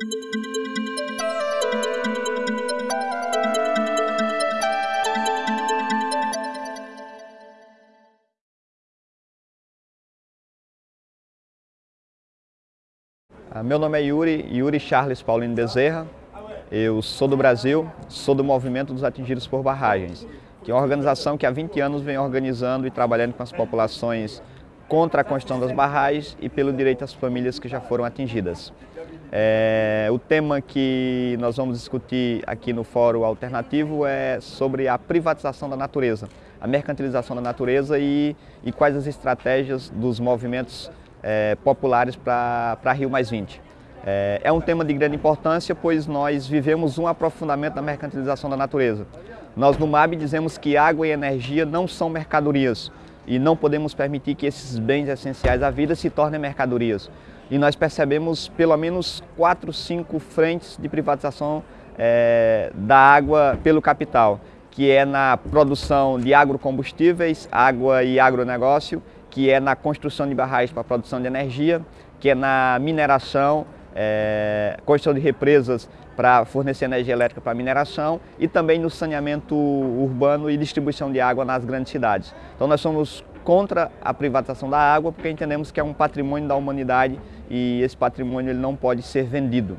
Ah, meu nome é Yuri, Yuri Charles Paulino Bezerra. Eu sou do Brasil, sou do Movimento dos Atingidos por Barragens, que é uma organização que há 20 anos vem organizando e trabalhando com as populações contra a construção das barragens e pelo direito às famílias que já foram atingidas. O tema que nós vamos discutir aqui no Fórum Alternativo é sobre a privatização da natureza, a mercantilização da natureza e, e quais as estratégias dos movimentos é, populares para Rio Mais 20. É, é um tema de grande importância, pois nós vivemos um aprofundamento da mercantilização da natureza. Nós no MAB dizemos que água e energia não são mercadorias e não podemos permitir que esses bens essenciais à vida se tornem mercadorias. E nós percebemos pelo menos quatro, cinco frentes de privatização é, da água pelo capital, que é na produção de agrocombustíveis, água e agronegócio, que é na construção de barragens para produção de energia, que é na mineração, é, construção de represas para fornecer energia elétrica para mineração e também no saneamento urbano e distribuição de água nas grandes cidades. Então nós somos contra a privatização da água porque entendemos que é um patrimônio da humanidade e esse patrimônio ele não pode ser vendido.